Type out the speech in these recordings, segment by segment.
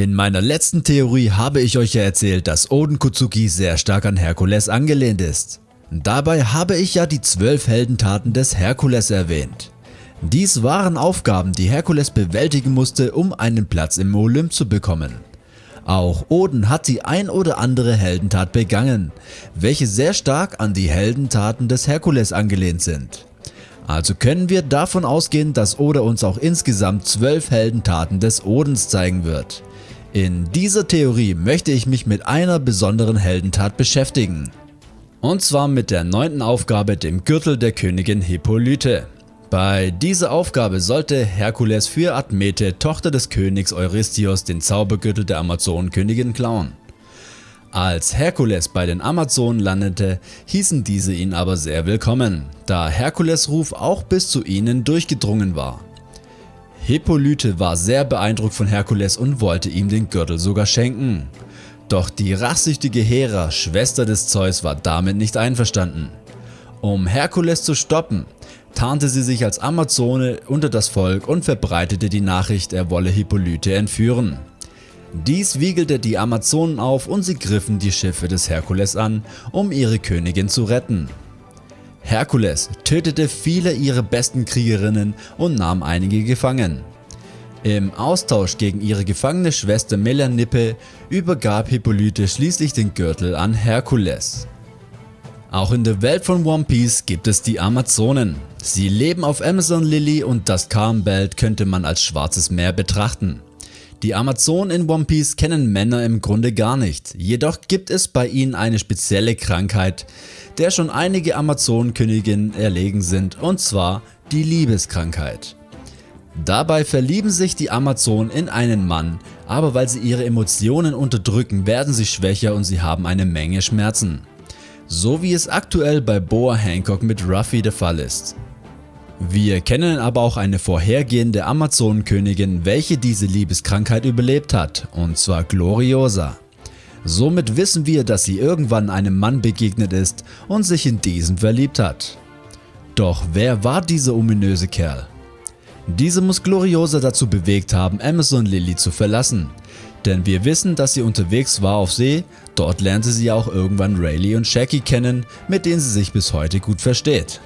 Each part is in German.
In meiner letzten Theorie habe ich euch ja erzählt, dass Oden Kutsuki sehr stark an Herkules angelehnt ist. Dabei habe ich ja die 12 Heldentaten des Herkules erwähnt. Dies waren Aufgaben, die Herkules bewältigen musste, um einen Platz im Olymp zu bekommen. Auch Oden hat die ein oder andere Heldentat begangen, welche sehr stark an die Heldentaten des Herkules angelehnt sind. Also können wir davon ausgehen, dass Oda uns auch insgesamt 12 Heldentaten des Odens zeigen wird. In dieser Theorie möchte ich mich mit einer besonderen Heldentat beschäftigen. Und zwar mit der neunten Aufgabe dem Gürtel der Königin Hippolyte. Bei dieser Aufgabe sollte Herkules für Admete, Tochter des Königs Eurystheus, den Zaubergürtel der Amazonenkönigin klauen. Als Herkules bei den Amazonen landete, hießen diese ihn aber sehr willkommen, da Herkules Ruf auch bis zu ihnen durchgedrungen war. Hippolyte war sehr beeindruckt von Herkules und wollte ihm den Gürtel sogar schenken. Doch die rachsüchtige Hera, Schwester des Zeus war damit nicht einverstanden. Um Herkules zu stoppen, tarnte sie sich als Amazone unter das Volk und verbreitete die Nachricht, er wolle Hippolyte entführen. Dies wiegelte die Amazonen auf und sie griffen die Schiffe des Herkules an, um ihre Königin zu retten. Herkules tötete viele ihrer besten Kriegerinnen und nahm einige gefangen. Im Austausch gegen ihre gefangene Schwester Melanippe übergab Hippolyte schließlich den Gürtel an Herkules. Auch in der Welt von One Piece gibt es die Amazonen. Sie leben auf Amazon Lily und das Calm Belt könnte man als schwarzes Meer betrachten. Die Amazonen in One Piece kennen Männer im Grunde gar nicht, jedoch gibt es bei ihnen eine spezielle Krankheit, der schon einige Amazonenköniginnen erlegen sind und zwar die Liebeskrankheit. Dabei verlieben sich die Amazonen in einen Mann, aber weil sie ihre Emotionen unterdrücken werden sie schwächer und sie haben eine Menge Schmerzen. So wie es aktuell bei Boa Hancock mit Ruffy der Fall ist. Wir kennen aber auch eine vorhergehende Amazonenkönigin welche diese Liebeskrankheit überlebt hat und zwar Gloriosa. Somit wissen wir dass sie irgendwann einem Mann begegnet ist und sich in diesen verliebt hat. Doch wer war dieser ominöse Kerl? Diese muss Gloriosa dazu bewegt haben Amazon Lily zu verlassen, denn wir wissen dass sie unterwegs war auf See, dort lernte sie auch irgendwann Rayleigh und Shaggy kennen, mit denen sie sich bis heute gut versteht.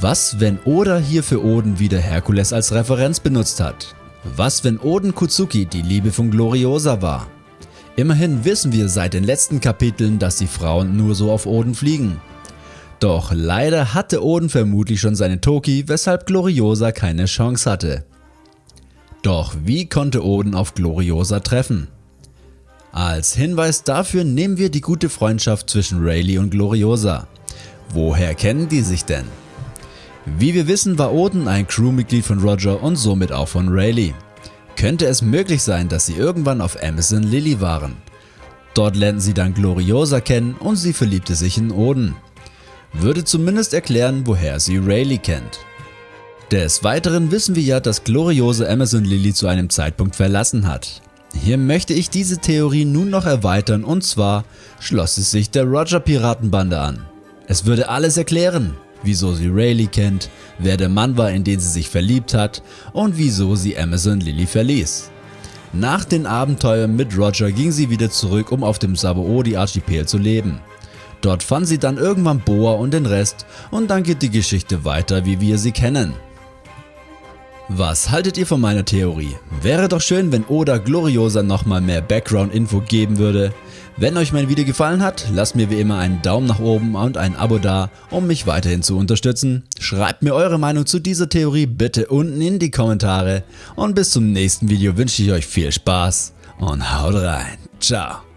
Was wenn Oda hier für Oden wieder Herkules als Referenz benutzt hat? Was wenn Oden Kutsuki die Liebe von Gloriosa war? Immerhin wissen wir seit den letzten Kapiteln, dass die Frauen nur so auf Oden fliegen doch leider hatte Oden vermutlich schon seine Toki, weshalb Gloriosa keine Chance hatte. Doch wie konnte Oden auf Gloriosa treffen? Als Hinweis dafür nehmen wir die gute Freundschaft zwischen Rayleigh und Gloriosa. Woher kennen die sich denn? Wie wir wissen war Oden ein Crewmitglied von Roger und somit auch von Rayleigh. Könnte es möglich sein, dass sie irgendwann auf Amazon Lily waren? Dort lernten sie dann Gloriosa kennen und sie verliebte sich in Oden würde zumindest erklären, woher sie Rayleigh kennt. Des Weiteren wissen wir ja, dass gloriose Amazon Lily zu einem Zeitpunkt verlassen hat. Hier möchte ich diese Theorie nun noch erweitern und zwar schloss es sich der Roger Piratenbande an. Es würde alles erklären, wieso sie Rayleigh kennt, wer der Mann war in den sie sich verliebt hat und wieso sie Amazon Lily verließ. Nach den Abenteuern mit Roger ging sie wieder zurück um auf dem Sabaody Archipel zu leben. Dort fand sie dann irgendwann Boa und den Rest und dann geht die Geschichte weiter wie wir sie kennen. Was haltet ihr von meiner Theorie? Wäre doch schön wenn Oda Gloriosa nochmal mehr Background Info geben würde. Wenn euch mein Video gefallen hat, lasst mir wie immer einen Daumen nach oben und ein Abo da, um mich weiterhin zu unterstützen. Schreibt mir eure Meinung zu dieser Theorie bitte unten in die Kommentare und bis zum nächsten Video wünsche ich euch viel Spaß und haut rein. Ciao.